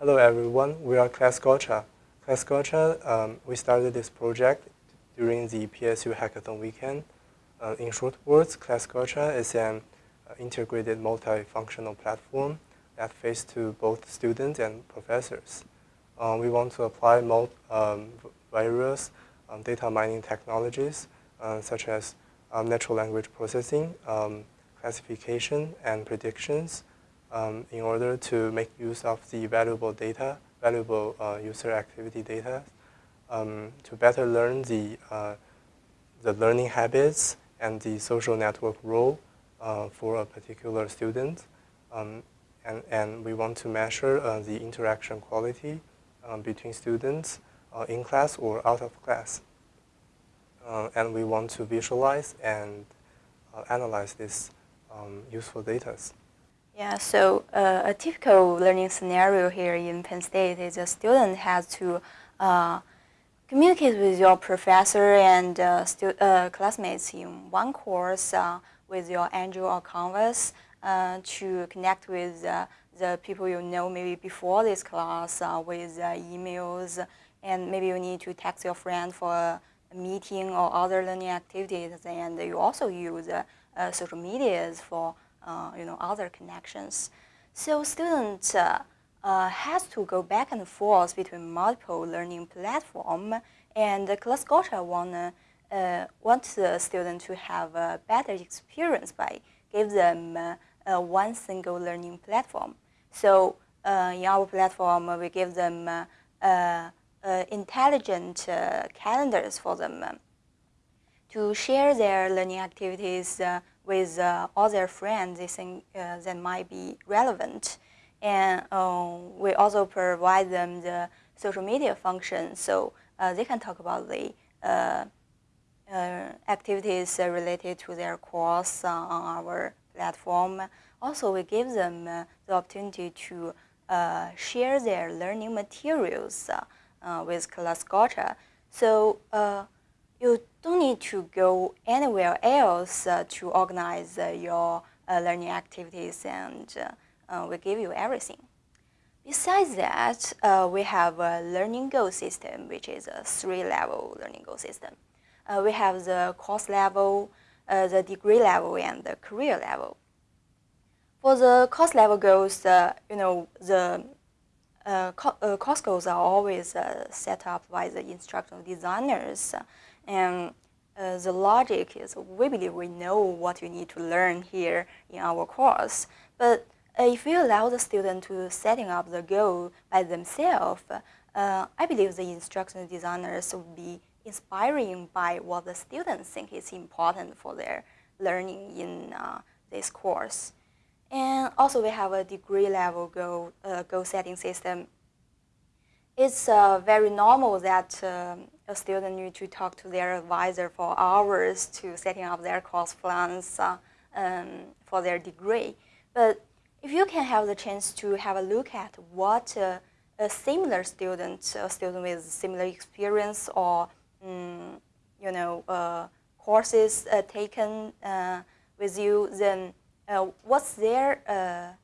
Hello everyone, we are Class Gotcha. Class Gotcha, um, we started this project during the PSU Hackathon weekend. Uh, in short words, Class Gotcha is an uh, integrated multifunctional platform that faces to both students and professors. Uh, we want to apply um, various um, data mining technologies uh, such as um, natural language processing, um, classification, and predictions um, in order to make use of the valuable data, valuable uh, user activity data, um, to better learn the, uh, the learning habits and the social network role uh, for a particular student. Um, and, and we want to measure uh, the interaction quality um, between students uh, in class or out of class. Uh, and we want to visualize and analyze this um, useful data. Yeah, so uh, a typical learning scenario here in Penn State is a student has to uh, communicate with your professor and uh, uh classmates in one course uh, with your ANGEL or Canvas uh, to connect with the people you know maybe before this class with emails. And maybe you need to text your friend for a meeting or other learning activities. And you also use social medias for you know, other connections. So students uh, uh, has to go back and forth between multiple learning platform and Class Gotcha want, uh, want the student to have a better experience by give them uh, one single learning platform. So uh, in our platform, we give them intelligent calendars for them to share their learning activities with uh, other friends they think uh, that might be relevant. And um, we also provide them the social media function so uh, they can talk about the uh, activities related to their course on our platform. Also, we give them the opportunity to share their learning materials with Class Gotcha. So you don't need to go anywhere else uh, to organize uh, your uh, learning activities and uh, uh, we give you everything. Besides that, uh, we have a learning goal system, which is a three-level learning goal system. we have the course level, the degree level, and the career level. For the course level goals, you know, the uh, co uh, course goals are always uh, set up by the instructional designers and uh, the logic is we believe we know what you need to learn here in our course. But uh, if we allow the student to setting up the goal by themselves, uh, I believe the instructional designers will be inspiring by what the students think is important for their learning in uh, this course. And also we have a degree level goal, uh, goal setting system it's uh, very normal that um, a student need to talk to their advisor for hours to setting up their course plans uh, um, for their degree. But if you can have the chance to have a look at what uh, a similar student, a student with similar experience or um, you know uh, courses uh, taken uh, with you, then what's their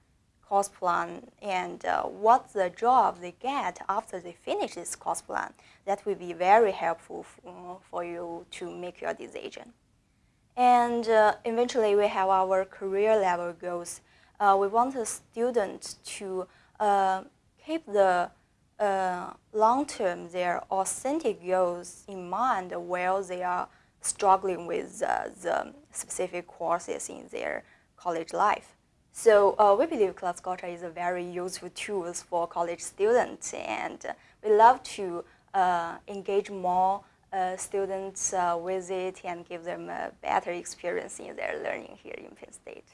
course plan and uh, what the job they get after they finish this course plan. That will be very helpful for you to make your decision. And uh, eventually we have our career level goals. Uh, we want the student to uh, keep the uh, long-term, their authentic goals in mind while they are struggling with uh, the specific courses in their college life. So uh, we believe Class is a very useful tool for college students, and we love to uh, engage more uh, students uh, with it and give them a better experience in their learning here in Penn State.